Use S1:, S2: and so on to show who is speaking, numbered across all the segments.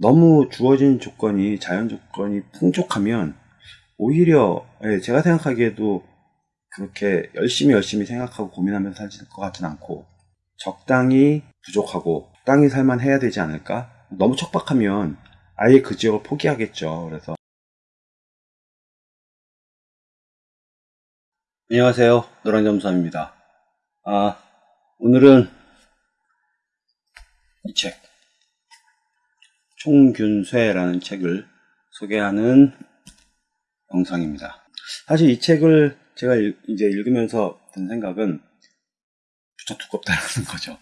S1: 너무 주어진 조건이 자연 조건이 풍족하면 오히려 예, 제가 생각하기에도 그렇게 열심히 열심히 생각하고 고민하면서 살질 것 같진 않고 적당히 부족하고 적당히 살만 해야 되지 않을까? 너무 척박하면 아예 그 지역을 포기하겠죠. 그래서 안녕하세요. 노랑점수함입니다. 아, 오늘은 이 책, 총균쇠라는 책을 소개하는 영상입니다. 사실 이 책을 제가 이제 읽으면서 든 생각은 무척 두껍다는 거죠.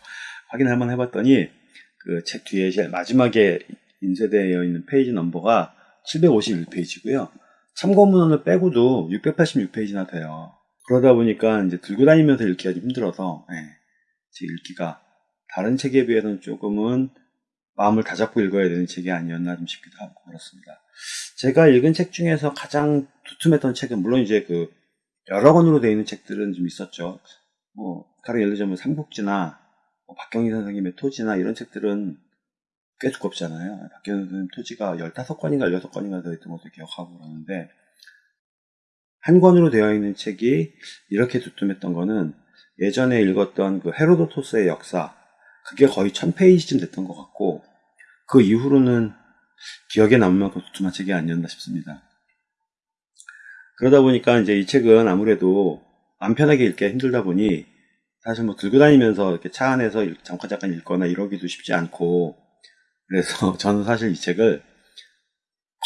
S1: 확인을 한번 해봤더니 그 책 뒤에 제일 마지막에 인쇄되어 있는 페이지 넘버가 751페이지고요. 참고문헌을 빼고도 686페이지나 돼요. 그러다 보니까 이제 들고 다니면서 읽기가 좀 힘들어서 예, 제 읽기가 다른 책에 비해서는 조금은 마음을 다잡고 읽어야 되는 책이 아니었나 좀 싶기도 하고 그렇습니다. 제가 읽은 책 중에서 가장 두툼했던 책은 물론 이제 그 여러 권으로 되어 있는 책들은 좀 있었죠. 뭐 다른 예를 들자면 삼국지나 뭐 박경희 선생님의 토지나 이런 책들은 꽤 두껍잖아요. 박경희 선생님 토지가 15권인가 16권인가 되어있던 것을 기억하고 그러는데 한 권으로 되어 있는 책이 이렇게 두툼했던 거는 예전에 읽었던 그 헤로도토스의 역사 그게 거의 1000페이지쯤 됐던 것 같고 그 이후로는 기억에 남을 만큼 두툼한 책이 아니었나 싶습니다. 그러다 보니까 이제 이 책은 아무래도 안 편하게 읽기가 힘들다 보니 사실 뭐 들고 다니면서 이렇게 차 안에서 잠깐 잠깐 읽거나 이러기도 쉽지 않고 그래서 저는 사실 이 책을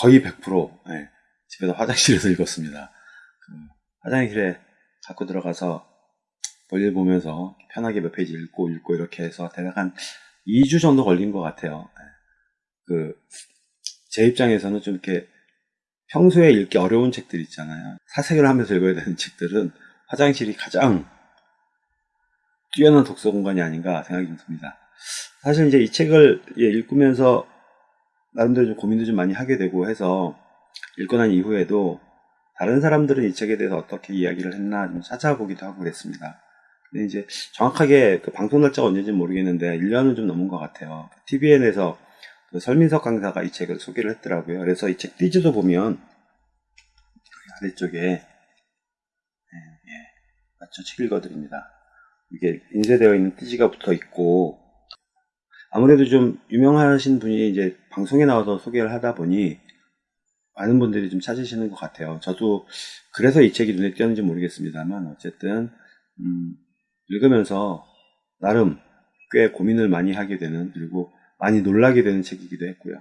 S1: 거의 100% 네, 집에서 화장실에서 읽었습니다. 그 화장실에 갖고 들어가서 볼일 보면서 편하게 몇 페이지 읽고 읽고 이렇게 해서 대략 한 2주 정도 걸린 것 같아요. 네. 그제 입장에서는 좀 이렇게 평소에 읽기 어려운 책들 있잖아요. 사색을 하면서 읽어야 되는 책들은 화장실이 가장 뛰어난 독서 공간이 아닌가 생각이 좀 듭니다. 사실 이제 이 책을 예, 읽으면서 나름대로 좀 고민도 좀 많이 하게 되고 해서 읽고 난 이후에도 다른 사람들은 이 책에 대해서 어떻게 이야기를 했나 좀 찾아보기도 하고 그랬습니다. 근데 이제 정확하게 그 방송 날짜가 언제인지 모르겠는데 1년은 좀 넘은 것 같아요. TVN에서 그 설민석 강사가 이 책을 소개를 했더라고요. 그래서 이 책 띠지도 보면 아래쪽에 예, 예, 맞죠? 책 읽어드립니다. 이게 인쇄되어 있는 띠지가 붙어 있고 아무래도 좀 유명하신 분이 이제 방송에 나와서 소개를 하다 보니 많은 분들이 좀 찾으시는 것 같아요. 저도 그래서 이 책이 눈에 띄었는지 모르겠습니다만 어쨌든 음, 읽으면서 나름 꽤 고민을 많이 하게 되는 그리고 많이 놀라게 되는 책이기도 했고요.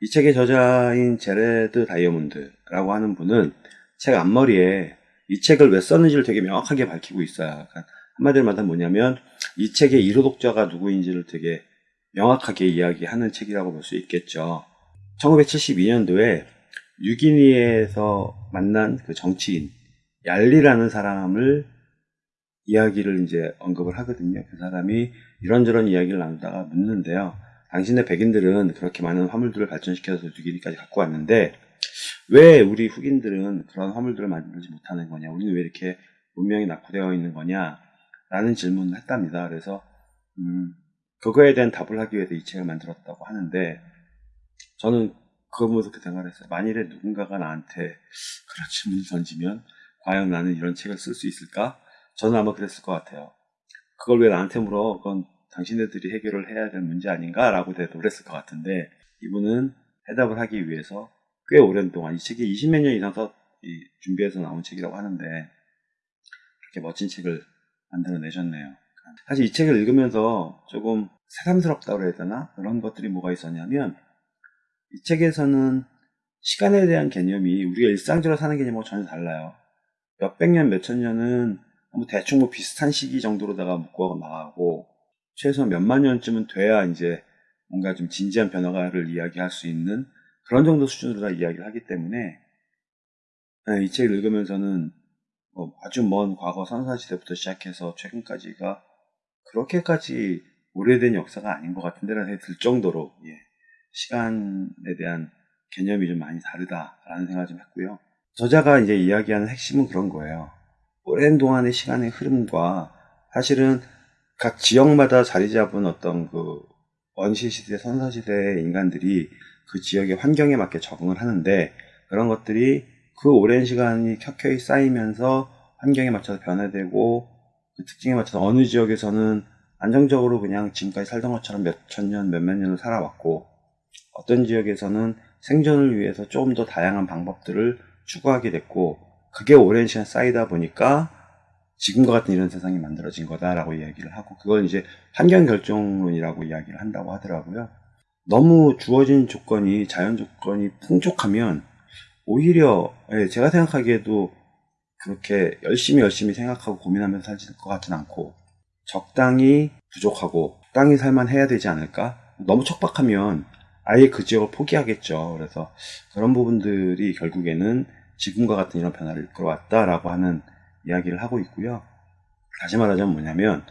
S1: 이 책의 저자인 제레드 다이어몬드라고 하는 분은 책 앞머리에 이 책을 왜 썼는지를 되게 명확하게 밝히고 있어요. 그러니까 한마디로 말하면 뭐냐면 이 책의 1호 독자가 누구인지를 되게 명확하게 이야기하는 책이라고 볼 수 있겠죠. 1972년도에 뉴기니에서 만난 그 정치인 얄리라는 사람을 이야기를 이제 언급을 하거든요. 그 사람이 이런저런 이야기를 나누다가 묻는데요. 당신의 백인들은 그렇게 많은 화물들을 발전시켜서 뉴기니까지 갖고 왔는데 왜 우리 흑인들은 그런 화물들을 만들지 못하는 거냐? 우리는 왜 이렇게 문명이 낙후되어 있는 거냐? 라는 질문을 했답니다. 그래서 음, 그거에 대한 답을 하기 위해서 이 책을 만들었다고 하는데 저는 그거 보면서 그 생각을 했어요. 만일에 누군가가 나한테 그런 질문을 던지면 과연 나는 이런 책을 쓸 수 있을까? 저는 아마 그랬을 것 같아요. 그걸 왜 나한테 물어? 그건 당신네들이 해결을 해야 될 문제 아닌가라고 대답을 했을 것 같은데 이분은 해답을 하기 위해서 꽤 오랜 동안 이 책이 20몇 년 이상 서 준비해서 나온 책이라고 하는데 그렇게 멋진 책을 만들어내셨네요. 사실 이 책을 읽으면서 조금 새삼스럽다고 해야 되나? 그런 것들이 뭐가 있었냐면 이 책에서는 시간에 대한 개념이 우리가 일상적으로 사는 개념하고 전혀 달라요. 몇백 년, 몇천 년은 뭐 대충 뭐 비슷한 시기 정도로다가 묶어 나가고 최소 몇만 년쯤은 돼야 이제 뭔가 좀 진지한 변화를 이야기할 수 있는 그런 정도 수준으로 다 이야기를 하기 때문에 네, 이 책을 읽으면서는 뭐 아주 먼 과거 선사시대부터 시작해서 최근까지가 그렇게까지 오래된 역사가 아닌 것 같은데라는 생각이 들 정도로 예, 시간에 대한 개념이 좀 많이 다르다라는 생각을 좀 했고요. 저자가 이제 이야기하는 핵심은 그런 거예요. 오랜 동안의 시간의 흐름과 사실은 각 지역마다 자리 잡은 어떤 그 원시 시대, 선사 시대의 인간들이 그 지역의 환경에 맞게 적응을 하는데 그런 것들이 그 오랜 시간이 켜켜이 쌓이면서 환경에 맞춰서 변화되고 그 특징에 맞춰서 어느 지역에서는 안정적으로 그냥 지금까지 살던 것처럼 몇 천 년, 몇몇 년을 살아왔고 어떤 지역에서는 생존을 위해서 조금 더 다양한 방법들을 추구하게 됐고 그게 오랜 시간 쌓이다 보니까 지금과 같은 이런 세상이 만들어진 거다라고 이야기를 하고 그걸 이제 환경 결정론이라고 이야기를 한다고 하더라고요. 너무 주어진 조건이 자연 조건이 풍족하면 오히려 예, 제가 생각하기에도 그렇게 열심히 열심히 생각하고 고민하면서 살질 것 같진 않고 적당히 부족하고 적당히 살만 해야 되지 않을까? 너무 척박하면 아예 그 지역을 포기하겠죠. 그래서 그런 부분들이 결국에는 지금과 같은 이런 변화를 이끌어왔다라고 하는 이야기를 하고 있고요. 다시 말하자면 뭐냐면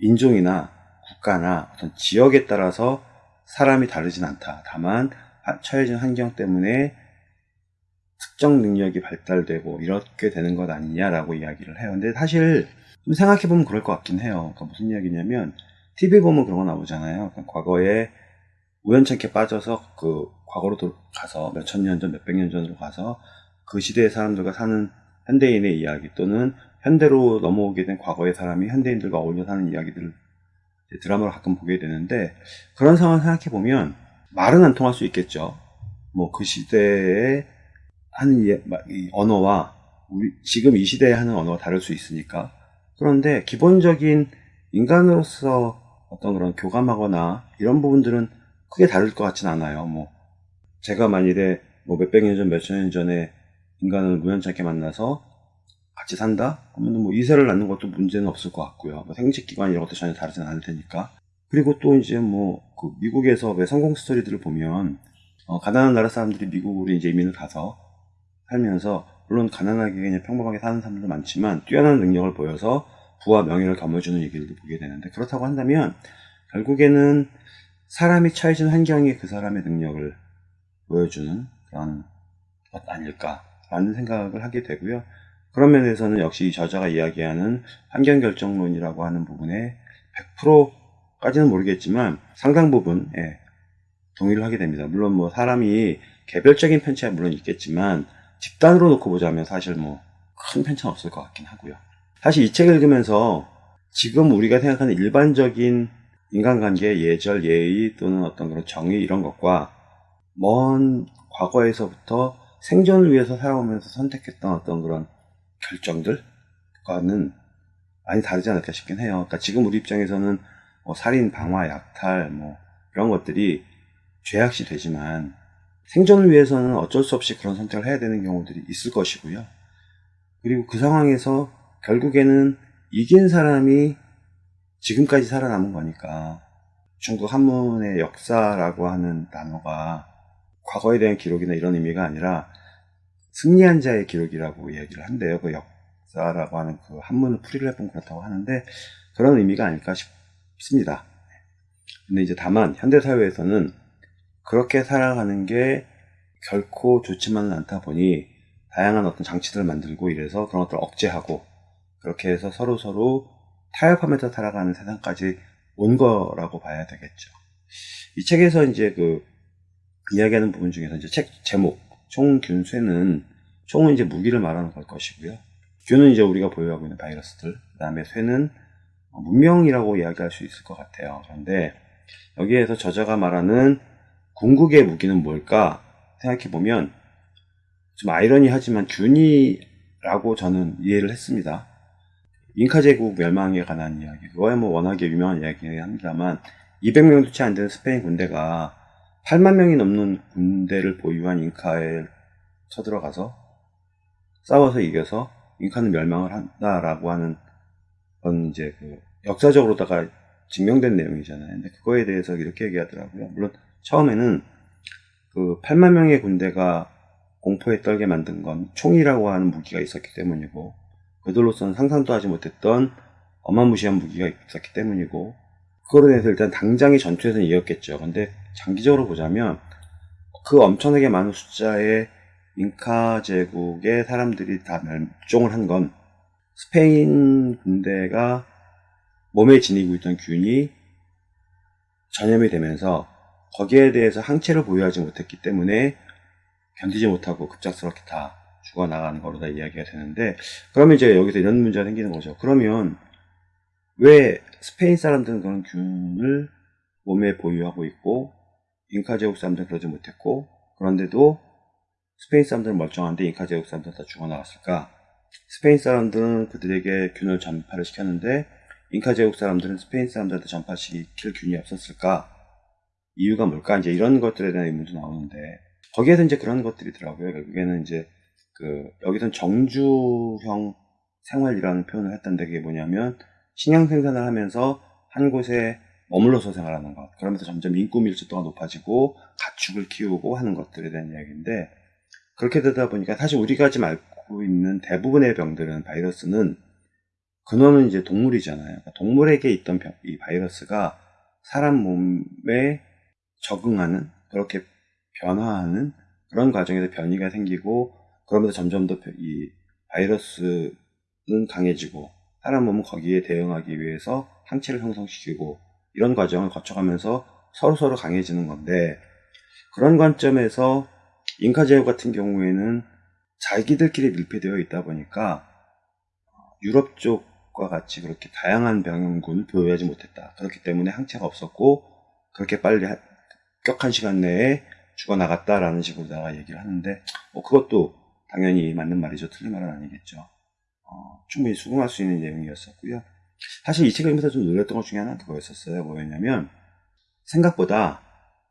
S1: 인종이나 국가나 어떤 지역에 따라서 사람이 다르진 않다. 다만 처해진 환경 때문에 특정 능력이 발달되고 이렇게 되는 것 아니냐라고 이야기를 해요. 근데 사실 좀 생각해보면 그럴 것 같긴 해요. 그러니까 무슨 이야기냐면 TV 보면 그런 거 나오잖아요. 그러니까 과거에 우연찮게 빠져서 그 과거로 가서 몇 천 년 전, 몇백 년 전으로 가서 그 시대의 사람들과 사는 현대인의 이야기 또는 현대로 넘어오게 된 과거의 사람이 현대인들과 어울려 사는 이야기들을 드라마로 가끔 보게 되는데 그런 상황을 생각해 보면 말은 안 통할 수 있겠죠. 뭐 그 시대에 하는 언어와 우리 지금 이 시대에 하는 언어가 다를 수 있으니까 그런데 기본적인 인간으로서 어떤 그런 교감하거나 이런 부분들은 크게 다를 것 같진 않아요. 뭐 제가 만일에 뭐 몇백 년 전, 몇천 년 전에 인간을 우연찮게 만나서 같이 산다? 그러면 뭐 이세를 낳는 것도 문제는 없을 것 같고요. 뭐 생殖기관 이런 것도 전혀 다르진 않을 테니까. 그리고 또 이제 뭐 그 미국에서 왜 성공 스토리들을 보면 어, 가난한 나라 사람들이 미국으로 이제 이민을 가서 살면서 물론 가난하게 그냥 평범하게 사는 사람들도 많지만 뛰어난 능력을 보여서 부와 명예를 거머쥐는 얘기들도 보게 되는데 그렇다고 한다면 결국에는 사람이 처해진 환경이 그 사람의 능력을 보여주는 그런 것 아닐까 라는 생각을 하게 되고요. 그런 면에서는 역시 이 저자가 이야기하는 환경결정론이라고 하는 부분에 100%까지는 모르겠지만 상당 부분 예, 동의를 하게 됩니다. 물론 뭐 사람이 개별적인 편차야 물론 있겠지만 집단으로 놓고 보자면 사실 뭐 큰 편차는 없을 것 같긴 하고요. 사실 이 책을 읽으면서 지금 우리가 생각하는 일반적인 인간관계 예절, 예의 또는 어떤 그런 정의 이런 것과 먼 과거에서부터 생존을 위해서 살아오면서 선택했던 어떤 그런 결정들과는 많이 다르지 않을까 싶긴 해요. 그러니까 지금 우리 입장에서는 뭐 살인, 방화, 약탈 뭐 이런 것들이 죄악시 되지만 생존을 위해서는 어쩔 수 없이 그런 선택을 해야 되는 경우들이 있을 것이고요. 그리고 그 상황에서 결국에는 이긴 사람이 지금까지 살아남은 거니까 중국 한문의 역사라고 하는 단어가 과거에 대한 기록이나 이런 의미가 아니라 승리한 자의 기록이라고 이야기를 한대요. 그 역사라고 하는 그 한문을 풀이를 해보면 그렇다고 하는데 그런 의미가 아닐까 싶습니다. 근데 이제 다만 현대사회에서는 그렇게 살아가는 게 결코 좋지만은 않다 보니 다양한 어떤 장치들을 만들고 이래서 그런 것들을 억제하고 그렇게 해서 서로 서로 타협하면서 살아가는 세상까지 온 거라고 봐야 되겠죠. 이 책에서 이제 그 이야기하는 부분 중에서 이제 책 제목 총균쇠는 총은 이제 무기를 말하는 걸 것이고요. 균은 이제 우리가 보유하고 있는 바이러스들, 그 다음에 쇠는 문명이라고 이야기할 수 있을 것 같아요. 그런데 여기에서 저자가 말하는 궁극의 무기는 뭘까 생각해 보면 좀 아이러니하지만 균이라고 저는 이해를 했습니다. 잉카 제국 멸망에 관한 이야기 그거야 뭐 워낙에 유명한 이야기긴 합니다만 200명도 채 안 되는 스페인 군대가 8만 명이 넘는 군대를 보유한 잉카에 쳐들어가서 싸워서 이겨서 잉카는 멸망을 한다라고 하는 건 이제 그 역사적으로다가 증명된 내용이잖아요. 근데 그거에 대해서 이렇게 얘기하더라고요. 물론 처음에는 그 8만 명의 군대가 공포에 떨게 만든 건 총이라고 하는 무기가 있었기 때문이고 그들로서는 상상도 하지 못했던 어마무시한 무기가 있었기 때문이고 그거로 인해서 일단 당장의 전투에서는 이겼겠죠. 근데 장기적으로 보자면 그 엄청나게 많은 숫자의 잉카 제국의 사람들이 다 멸종을 한 건 스페인 군대가 몸에 지니고 있던 균이 전염이 되면서 거기에 대해서 항체를 보유하지 못했기 때문에 견디지 못하고 급작스럽게 다 죽어나가는 거로 다 이야기가 되는데 그러면 이제 여기서 이런 문제가 생기는 거죠. 그러면 왜 스페인 사람들은 그런 균을 몸에 보유하고 있고 잉카 제국 사람들은 그러지 못했고 그런데도 스페인 사람들은 멀쩡한데 잉카 제국 사람들은 다 죽어나갔을까? 스페인 사람들은 그들에게 균을 전파를 시켰는데 잉카 제국 사람들은 스페인 사람들한테 전파시킬 균이 없었을까? 이유가 뭘까? 이제 이런 것들에 대한 의문도 나오는데 거기에서 이제 그런 것들이더라고요. 결국에는 이제 그 여기선 정주형 생활이라는 표현을 했던데 그게 뭐냐면 식량 생산을 하면서 한 곳에 머물러서 생활하는 것. 그러면서 점점 인구 밀집도가 높아지고 가축을 키우고 하는 것들에 대한 이야기인데 그렇게 되다 보니까 사실 우리가 지금 알고 있는 대부분의 병들은 바이러스는 근원은 이제 동물이잖아요. 그러니까 동물에게 있던 병, 이 바이러스가 사람 몸에 적응하는 그렇게 변화하는 그런 과정에서 변이가 생기고 그러면서 점점 더 이 바이러스는 강해지고 사람 몸은 거기에 대응하기 위해서 항체를 형성시키고 이런 과정을 거쳐가면서 서로서로 강해지는 건데 그런 관점에서 잉카 제국 같은 경우에는 자기들끼리 밀폐되어 있다 보니까 유럽 쪽과 같이 그렇게 다양한 병균을 보유하지 못했다. 그렇기 때문에 항체가 없었고 그렇게 빨리 급격한 시간 내에 죽어나갔다라는 식으로다가 얘기를 하는데 뭐 그것도 당연히 맞는 말이죠. 틀린 말은 아니겠죠. 어, 충분히 수긍할 수 있는 내용이었었고요. 사실 이 책을 읽으면서 좀 놀랐던 것 중에 하나는 그거였었어요. 뭐였냐면 생각보다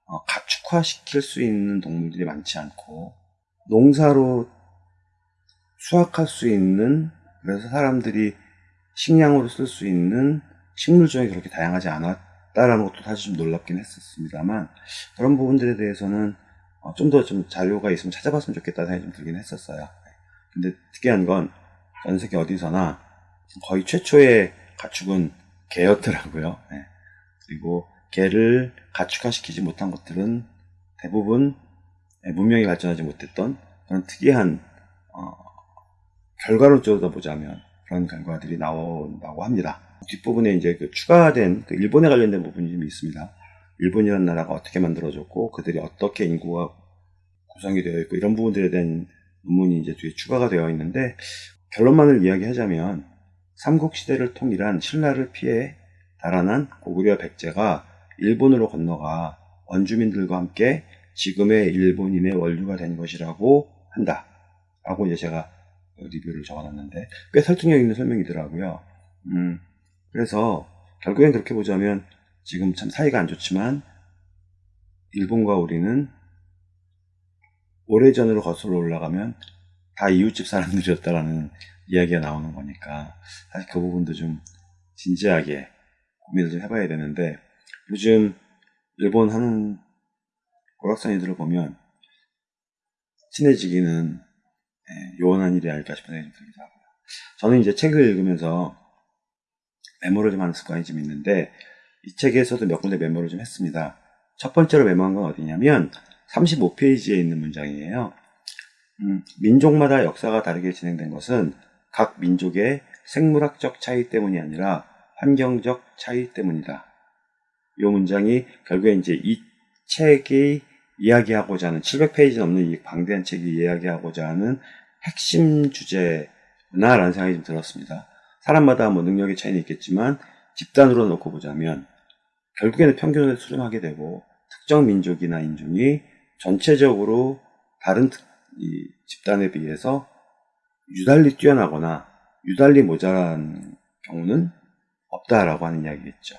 S1: 어, 가축화시킬 수 있는 동물들이 많지 않고 농사로 수확할 수 있는 그래서 사람들이 식량으로 쓸 수 있는 식물종이 그렇게 다양하지 않았다라는 것도 사실 좀 놀랍긴 했었습니다만 그런 부분들에 대해서는 어, 좀더 좀 자료가 있으면 찾아봤으면 좋겠다는 생각이 좀 들긴 했었어요. 근데 특이한 건 전 세계 어디서나 거의 최초의 가축은 개였더라고요. 네. 그리고 개를 가축화시키지 못한 것들은 대부분 예, 문명이 발전하지 못했던 그런 특이한 어, 결과론적으로 보자면 그런 결과들이 나온다고 합니다. 뒷부분에 이제 그 추가된 그 일본에 관련된 부분이 좀 있습니다. 일본이라는 나라가 어떻게 만들어졌고 그들이 어떻게 인구가 구성이 되어 있고 이런 부분들에 대한 논문이 이제 뒤에 추가가 되어 있는데 결론만을 이야기하자면 삼국시대를 통일한 신라를 피해 달아난 고구려 백제가 일본으로 건너가 원주민들과 함께 지금의 일본인의 원류가 된 것이라고 한다. 라고 이제 제가 리뷰를 적어놨는데 꽤 설득력 있는 설명이더라고요. 음, 그래서 결국엔 그렇게 보자면 지금 참 사이가 안 좋지만 일본과 우리는 오래전으로 거슬러 올라가면 다 이웃집 사람들이었다라는 이야기가 나오는 거니까 사실 그 부분도 좀 진지하게 고민을 좀 해봐야 되는데 요즘 일본 하는 오락산이들을 보면 친해지기는 예, 요원한 일이 아닐까 싶은 생각이 좀 들기도 하고요. 저는 이제 책을 읽으면서 메모를 좀 하는 습관이 좀 있는데 이 책에서도 몇 군데 메모를 좀 했습니다. 첫 번째로 메모한 건 어디냐면 35페이지에 있는 문장이에요. 음, 민족마다 역사가 다르게 진행된 것은 각 민족의 생물학적 차이 때문이 아니라 환경적 차이 때문이다. 이 문장이 결국에 이제 이 책이 이야기하고자 하는 700페이지 넘는 이 방대한 책이 이야기하고자 하는 핵심 주제구나라는 생각이 좀 들었습니다. 사람마다 뭐 능력의 차이는 있겠지만 집단으로 놓고 보자면 결국에는 평균을 수렴하게 되고 특정 민족이나 인종이 전체적으로 다른 집단에 비해서 유달리 뛰어나거나 유달리 모자란 경우는 없다라고 하는 이야기겠죠.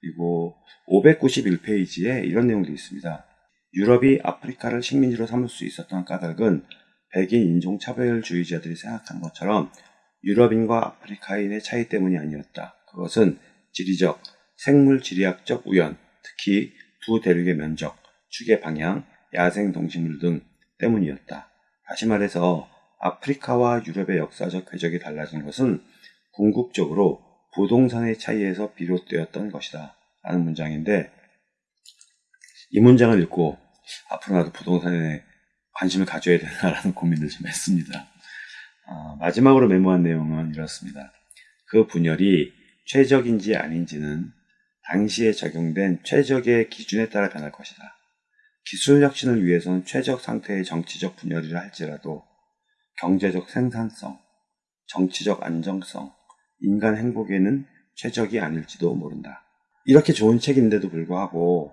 S1: 그리고 591페이지에 이런 내용도 있습니다. 유럽이 아프리카를 식민지로 삼을 수 있었던 까닭은 백인 인종차별주의자들이 생각하는 것처럼 유럽인과 아프리카인의 차이 때문이 아니었다. 그것은 지리적, 생물 지리학적 우연, 특히 두 대륙의 면적, 축의 방향, 야생 동식물 등 때문이었다. 다시 말해서 아프리카와 유럽의 역사적 궤적이 달라진 것은 궁극적으로 부동산의 차이에서 비롯되었던 것이다. 라는 문장인데 이 문장을 읽고 앞으로 나도 부동산에 관심을 가져야 되나라는 고민을 좀 했습니다. 어, 마지막으로 메모한 내용은 이렇습니다. 그 분열이 최적인지 아닌지는 당시에 적용된 최적의 기준에 따라 변할 것이다. 기술 혁신을 위해서는 최적 상태의 정치적 분열이라 할지라도 경제적 생산성, 정치적 안정성, 인간 행복에는 최적이 아닐지도 모른다. 이렇게 좋은 책인데도 불구하고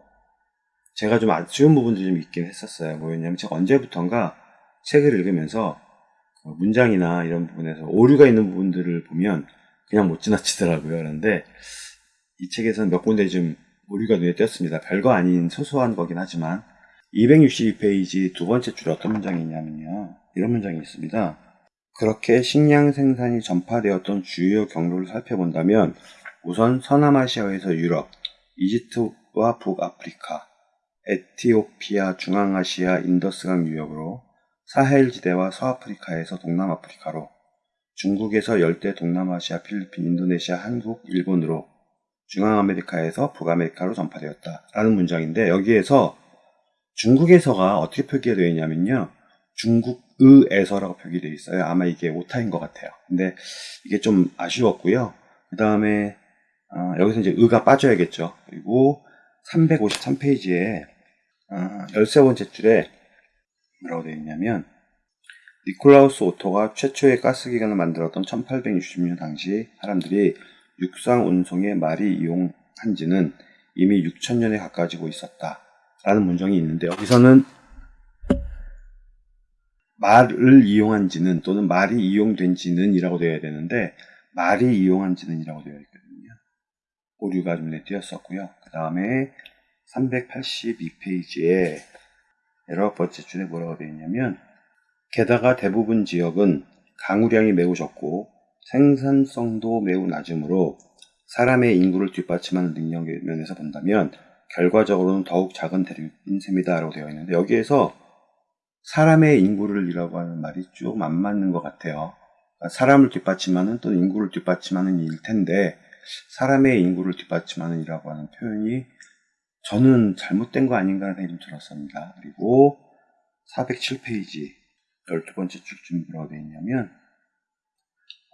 S1: 제가 좀 아쉬운 부분들이 좀 있긴 했었어요. 뭐였냐면 제가 언제부턴가 책을 읽으면서 그 문장이나 이런 부분에서 오류가 있는 부분들을 보면 그냥 못 지나치더라고요. 그런데 이 책에서는 몇 군데 좀 오류가 눈에 띄었습니다. 별거 아닌 소소한 거긴 하지만 262페이지 두 번째 줄에 어떤 문장이 있냐면요. 이런 문장이 있습니다. 그렇게 식량 생산이 전파되었던 주요 경로를 살펴본다면 우선 서남아시아에서 유럽, 이집트와 북아프리카, 에티오피아, 중앙아시아, 인더스강 유역으로 사헬지대와 서아프리카에서 동남아프리카로 중국에서 열대 동남아시아, 필리핀, 인도네시아, 한국, 일본으로 중앙아메리카에서 북아메리카로 전파되었다. 라는 문장인데 여기에서 중국에서가 어떻게 표기가 되어 있냐면요. 중국의에서라고 표기되어 있어요. 아마 이게 오타인 것 같아요. 근데 이게 좀 아쉬웠고요. 그 다음에 어, 여기서 이제 의가 빠져야겠죠. 그리고 353페이지에 어, 13번째 줄에 뭐라고 되어 있냐면 니콜라우스 오토가 최초의 가스기관을 만들었던 1860년 당시 사람들이 육상 운송에 말이 이용한지는 이미 6천년에 가까워지고 있었다. 라는 문장이 있는데 여기서는 말을 이용한지는 또는 말이 이용된지는 이라고 되어야 되는데 말이 이용한지는 이라고 되어 있거든요. 오류가 눈에 띄었었고요. 그 다음에 382페이지에 여러 번째 줄에 뭐라고 되어 있냐면 게다가 대부분 지역은 강우량이 매우 적고 생산성도 매우 낮으므로 사람의 인구를 뒷받침하는 능력의 면에서 본다면 결과적으로는 더욱 작은 대륙인 셈이다 라고 되어 있는데 여기에서 사람의 인구를 이라고 하는 말이 좀 안 맞는 것 같아요. 그러니까 사람을 뒷받침하는 또는 인구를 뒷받침하는 일 텐데 사람의 인구를 뒷받침하는 이라고 하는 표현이 저는 잘못된 거 아닌가 하는 생각이 좀 들었습니다. 그리고 407페이지 12번째 쭉쯤 뭐라고 되어 있냐면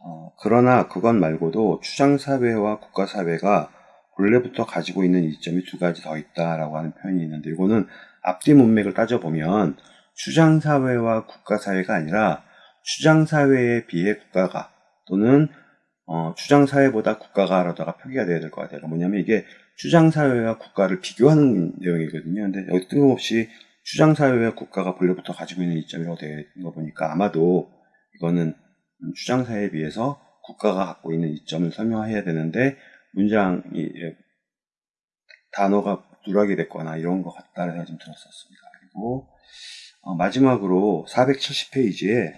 S1: 어, 그러나 그것 말고도 추장사회와 국가사회가 본래부터 가지고 있는 이점이 두 가지 더 있다라고 하는 표현이 있는데 이거는 앞뒤 문맥을 따져보면 추장사회와 국가사회가 아니라 추장사회에 비해 국가가 또는 어, 추장사회보다 국가가라다가 표기가 돼야 될 것 같아요. 그러니까 뭐냐면 이게 추장사회와 국가를 비교하는 내용이거든요. 근데 여기 뜬금없이 추장사회와 국가가 본래부터 가지고 있는 이점이라고 되어 있는 거 보니까 아마도 이거는 추장사회에 비해서 국가가 갖고 있는 이점을 설명해야 되는데 문장이 단어가 누락이 됐거나 이런 것 같다는 생각이 좀 들었었습니다. 그리고 어, 마지막으로 470페이지에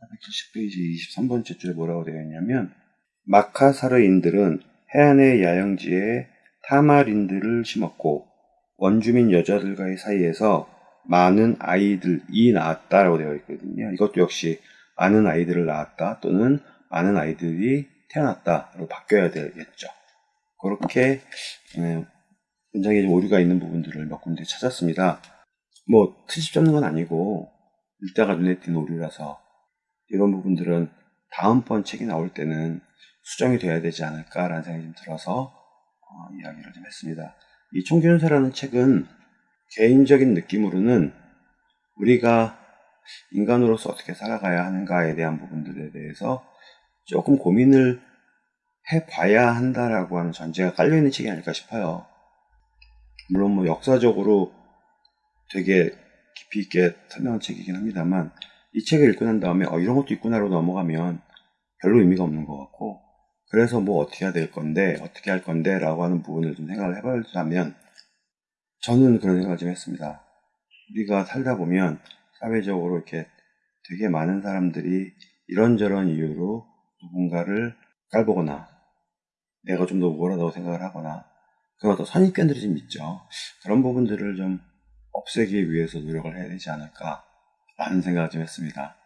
S1: 470페이지 23번째 줄에 뭐라고 되어 있냐면 마카사르인들은 해안의 야영지에 타마린들을 심었고 원주민 여자들과의 사이에서 많은 아이들이 낳았다라고 되어 있거든요. 이것도 역시 많은 아이들을 낳았다 또는 많은 아이들이 태어났다로 바뀌어야 되겠죠. 그렇게 문장에 오류가 있는 부분들을 몇 군데 찾았습니다. 뭐 트집 잡는 건 아니고 읽다가 눈에 띈 오류라서 이런 부분들은 다음번 책이 나올 때는 수정이 돼야 되지 않을까라는 생각이 좀 들어서 어, 이야기를 좀 했습니다. 이 총균사라는 책은 개인적인 느낌으로는 우리가 인간으로서 어떻게 살아가야 하는가에 대한 부분들에 대해서 조금 고민을 해봐야 한다라고 하는 전제가 깔려있는 책이 아닐까 싶어요. 물론 뭐 역사적으로 되게 깊이 있게 설명한 책이긴 합니다만 이 책을 읽고 난 다음에 어, 이런 것도 있구나로 넘어가면 별로 의미가 없는 것 같고 그래서 뭐 어떻게 해야 될 건데 어떻게 할 건데 라고 하는 부분을 좀 생각을 해보자면 저는 그런 생각을 좀 했습니다. 우리가 살다 보면 사회적으로 이렇게 되게 많은 사람들이 이런저런 이유로 누군가를 깔보거나 내가 좀 더 우월하다고 생각을 하거나 그런 어떤 선입견들이 좀 있죠. 그런 부분들을 좀 없애기 위해서 노력을 해야 되지 않을까 라는 생각을 좀 했습니다.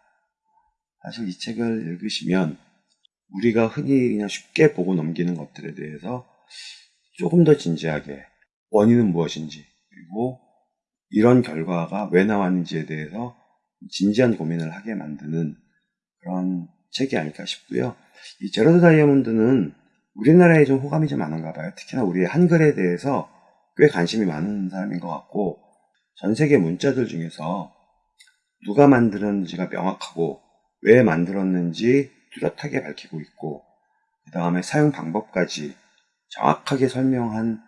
S1: 사실 이 책을 읽으시면 우리가 흔히 그냥 쉽게 보고 넘기는 것들에 대해서 조금 더 진지하게 원인은 무엇인지 그리고 이런 결과가 왜 나왔는지에 대해서 진지한 고민을 하게 만드는 그런 책이 아닐까 싶고요. 이 제로드 다이아몬드는 우리나라에 좀 호감이 좀 많은가 봐요. 특히나 우리의 한글에 대해서 꽤 관심이 많은 사람인 것 같고 전 세계 문자들 중에서 누가 만들었는지가 명확하고 왜 만들었는지 뚜렷하게 밝히고 있고 그 다음에 사용 방법까지 정확하게 설명한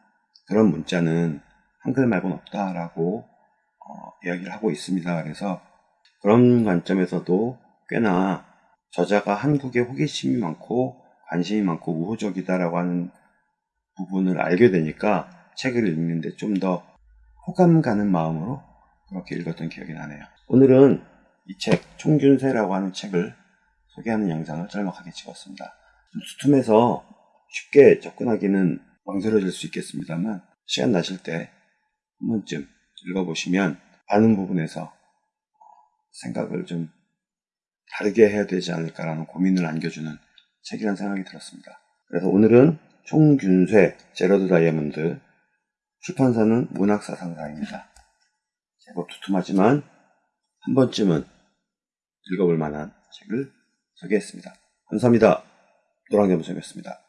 S1: 그런 문자는 한글 말고는 없다라고 어, 이야기를 하고 있습니다. 그래서 그런 관점에서도 꽤나 저자가 한국에 호기심이 많고 관심이 많고 우호적이다라고 하는 부분을 알게 되니까 책을 읽는데 좀 더 호감 가는 마음으로 그렇게 읽었던 기억이 나네요. 오늘은 이 책, 총균세라고 하는 책을 소개하는 영상을 짤막하게 찍었습니다. 좀 두툼해서 쉽게 접근하기는 망설여질 수 있겠습니다만 시간 나실 때 한 번쯤 읽어보시면 많은 부분에서 생각을 좀 다르게 해야 되지 않을까라는 고민을 안겨주는 책이라는 생각이 들었습니다. 그래서 오늘은 총균쇠 제러드 다이아몬드 출판사는 문학사상사입니다. 제법 두툼하지만 한 번쯤은 읽어볼 만한 책을 소개했습니다. 감사합니다. 노랑겸수였습니다.